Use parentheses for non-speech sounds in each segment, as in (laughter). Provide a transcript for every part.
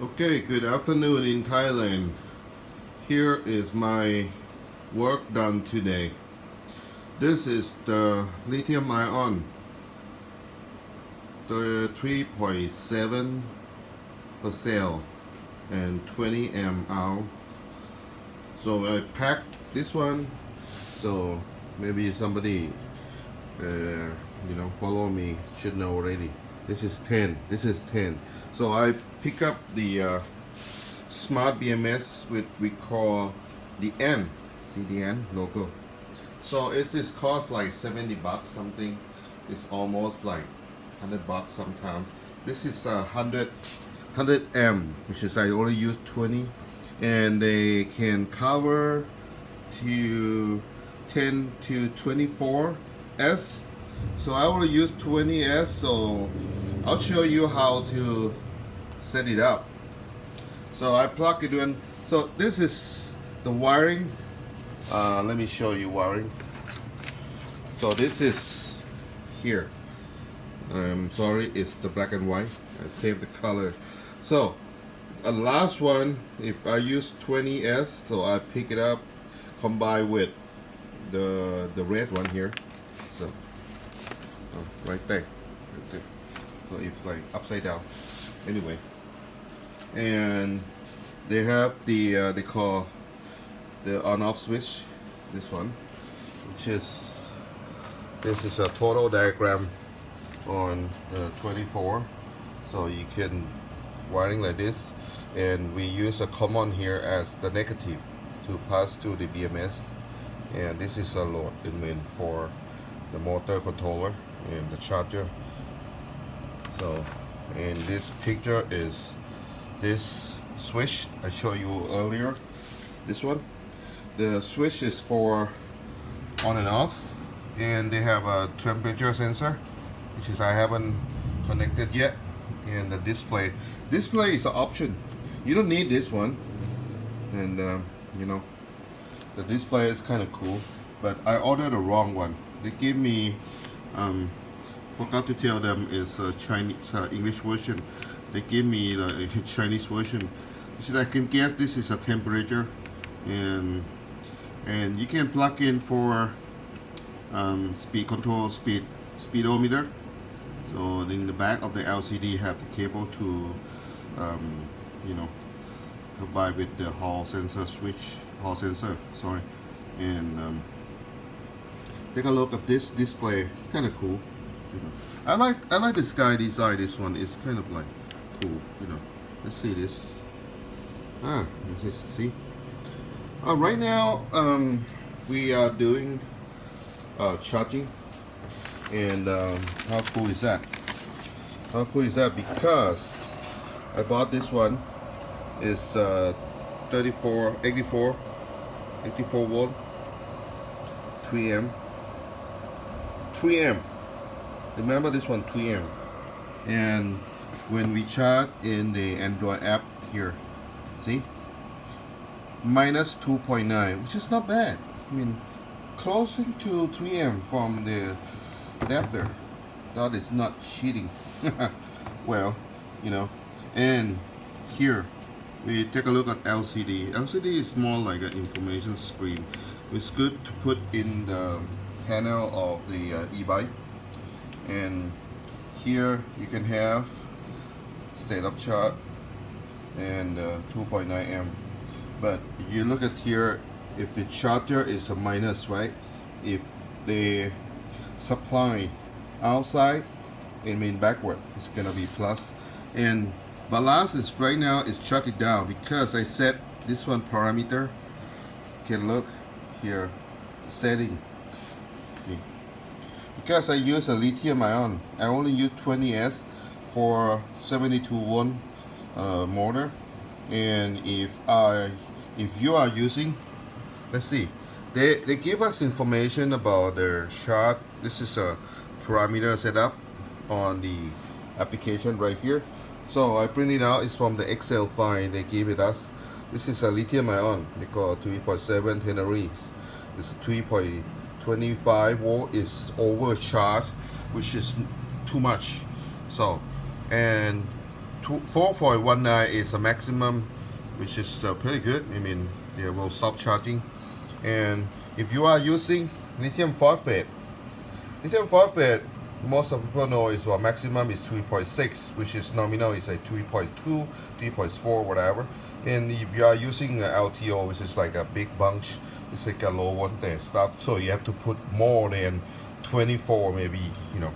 Okay, good afternoon in Thailand. Here is my work done today. This is the lithium ion, the 3.7 per cell and 20 amp hour. So I packed this one, so maybe somebody, uh, you know, follow me should know already. This is 10. This is 10. So I pick up the uh, smart BMS with we call the N, CDN logo. So it is cost like 70 bucks something. It's almost like 100 bucks sometimes. This is a 100 100 M, which is I only use 20, and they can cover to 10 to 24 S. So I only use 20 S. So I'll show you how to set it up. So I plug it in. So this is the wiring. Uh, let me show you wiring. So this is here. I'm sorry, it's the black and white. I saved the color. So a last one, if I use 20S, so I pick it up, combine with the the red one here. So oh, right there. Right there. So it's like upside down. Anyway, and they have the uh, they call the on-off switch. This one, which is this is a total diagram on uh, 24 so you can wiring like this and we use a common here as the negative to pass to the BMS and this is a load in main for the motor controller and the charger. So and this picture is this switch I showed you earlier. This one. The switch is for on and off. And they have a temperature sensor which is I haven't connected yet. And the display. Display is an option. You don't need this one. And uh, you know the display is kind of cool. But I ordered the wrong one. They gave me um, forgot to tell them it's a Chinese uh, English version. They gave me the (laughs) Chinese version. Is I can guess this is a temperature and and you can plug in for um, speed control speed speedometer. So in the back of the LCD have the cable to um, you know provide with the hall sensor switch hall sensor sorry. And um, take a look at this display. It's kind of cool you know. I like I like this sky design this one. It's kind of like cool you know. Let's see this. Ah let's see? Uh, right now um, we are doing uh, charging. And um, how cool is that? How cool is that? Because I bought this one. It's uh, 34 84 84 volt 3 amp 3 amp remember this one 3M and when we chart in the Android app here see? Minus 2.9 which is not bad. I mean closing to 3M from the adapter that is not cheating. (laughs) Well you know. And here we take a look at LCD LCD is more like an information screen. It's good to put in the panel of the uh, e-bike and here you can have state of chart and uh, 2.9 amp. But you look at here if the charger is a minus right? If the supply outside and mean backward it's gonna be plus. And balance is right now is shut it down because I set this one parameter. Can look here setting. See because I use a lithium ion. I only use 20s for 72 volt uh, motor. And if I if you are using let's see they, they give us information about their shot. This is a parameter setup on the application right here. So I print it out. It's from the Excel file they gave it us. This is a lithium ion. They call 3.7 ternary it's 3.25 volt is overcharged which is too much so and two- 4.19 is a maximum, which is uh, pretty good. I mean, they will stop charging. And if you are using lithium phosphate, lithium phosphate, most of people know is well, maximum is 3.6, which is nominal is like 3.2, 3.4, whatever. And if you are using LTO, which is like a big bunch, it's like a low one there stuff. So you have to put more than 24, maybe, you know,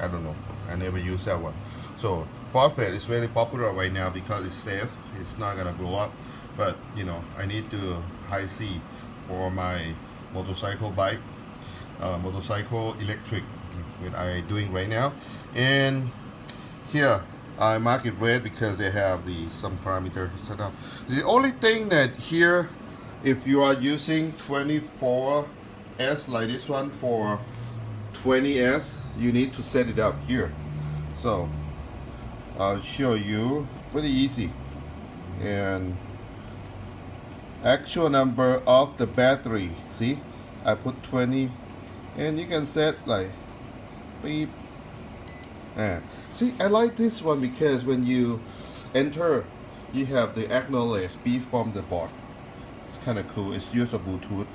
I don't know. I never use that one. So phosphate is very popular right now because it's safe. It's not gonna blow up. But you know, I need to high C for my motorcycle bike, uh, motorcycle electric, what I doing right now. And here I mark it red because they have the some parameter set up. The only thing that here, if you are using 24S like this one for 20S, you need to set it up here. So I'll show you pretty easy. And actual number of the battery, see, I put 20 and you can set like beep. Ah. See, I like this one because when you enter, you have the acknowledge beep from the board. It's kind of cool. It's used a Bluetooth.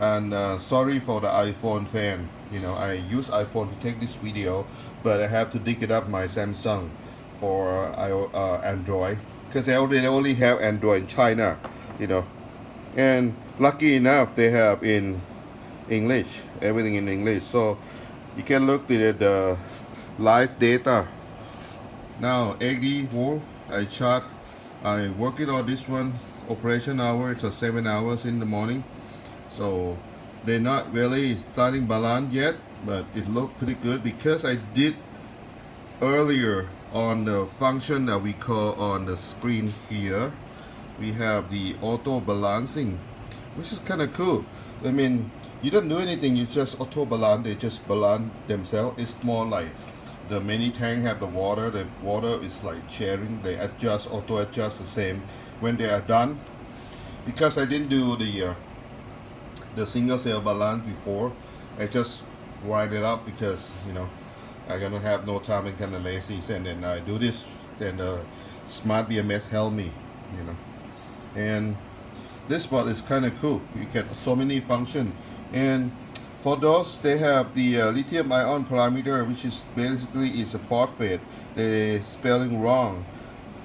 And uh, sorry for the iPhone fan. You know, I use iPhone to take this video, but I have to dig it up my Samsung for uh, Android because they only, they only have Android in China. You know, and lucky enough they have in English, everything in English. So you can look at the live data. Now 80 volt, I chart. I working on this one. Operation hour. It's a seven hours in the morning. So they're not really starting balance yet, but it looked pretty good because I did earlier on the function that we call on the screen here. We have the auto balancing, which is kind of cool. I mean, you don't do anything, you just auto balance, they just balance themselves. It's more like the mini tank have the water, the water is like sharing, they adjust, auto adjust the same. When they are done, because I didn't do the uh, the single cell balance before, I just write it up because you know I'm gonna have no time and kind of lazy and then I do this then the smart BMS help me you know and this part is kind of cool you get so many function and for those they have the uh, lithium ion parameter which is basically is a phosphate they spelling wrong.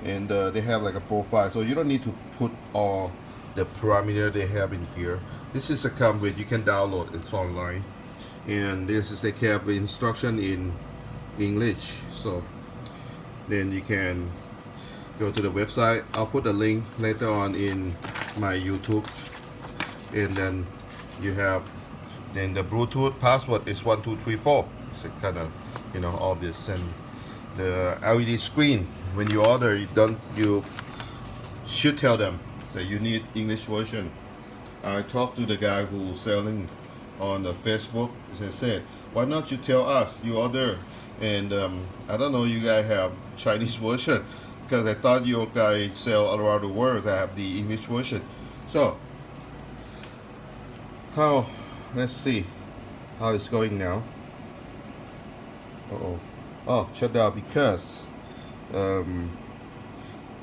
And uh, they have like a profile. So you don't need to put all the parameter they have in here. This is a come with you can download. It's online. And this is they have instruction in English. So then you can go to the website. I'll put the link later on in my YouTube. And then you have then the Bluetooth password is 1234 it's kind of you know obvious. And the LED screen when you order you don't you should tell them that you need English version. I talked to the guy who's selling on the Facebook. And said why not you tell us? You order. And um, I don't know you guys have Chinese (laughs) version because I thought you guys sell all around the world that have the English version. So how let's see how it's going now. Uh oh oh shut down because um,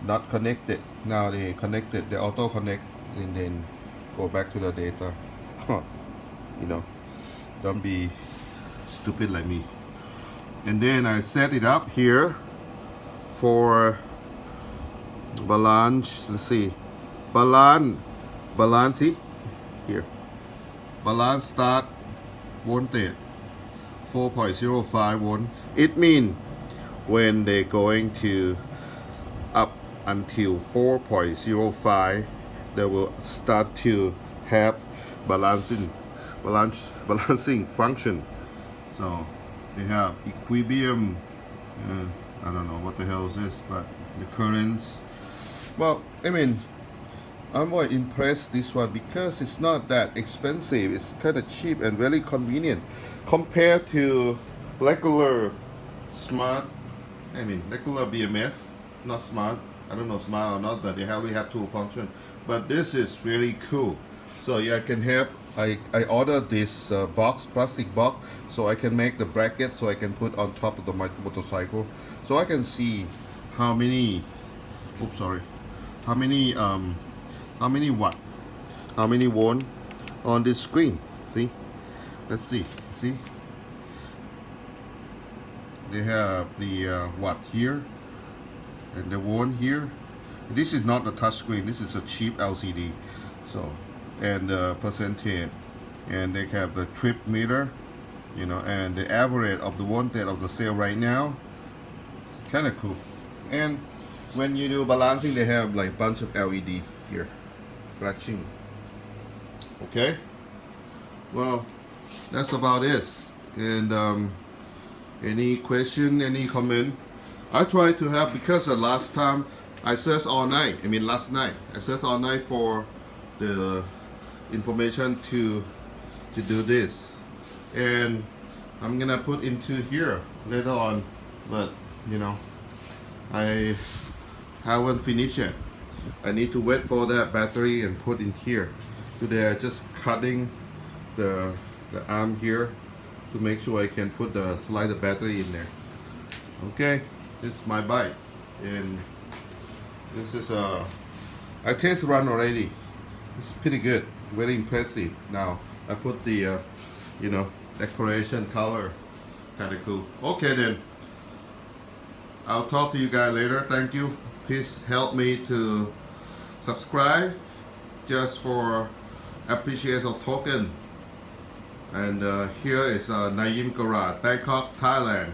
not connected. Now they connected the auto connect and then go back to the data. Huh. you know don't be stupid like me. And then I set it up here for balance let's see. Balance balance here balance start voltage 4.05 volt. It means when they're going to up until 4.05 they will start to have balancing balance balancing function. So they have equilibrium uh, I don't know what the hell is this but the currents well I mean I'm more impressed this one because it's not that expensive. It's kind of cheap and very convenient compared to regular smart I mean regular BMS not smart. I don't know smart or not but they only have two function. But this is really cool. So yeah I can have I, I ordered this uh, box plastic box so I can make the bracket so I can put on top of the my motorcycle. So I can see how many oops sorry how many um how many watt how many volt on this screen? See? Let's see. See? They have the uh, watt here? And the one here? This is not the touch screen. This is a cheap LCD so and the percentage and they have the trip meter you know and the average of the voltage of the sale right now. Kind of cool. And when you do balancing they have like bunch of LED here okay? Well that's about it. And um, any question any comment? I try to have because the last time I searched all night I mean last night I searched all night for the information to to do this. And I'm gonna put into here later on but you know I haven't finished yet I need to wait for that battery and put in here. Today I just cutting the the arm here to make sure I can put the slider battery in there. Okay this is my bike. And this is a I test run already. It's pretty good very impressive. Now I put the uh, you know decoration color kind of cool. Okay then. I'll talk to you guys later. Thank you please help me to subscribe just for appreciation token. And uh, here is uh, Naim Garage Bangkok Thailand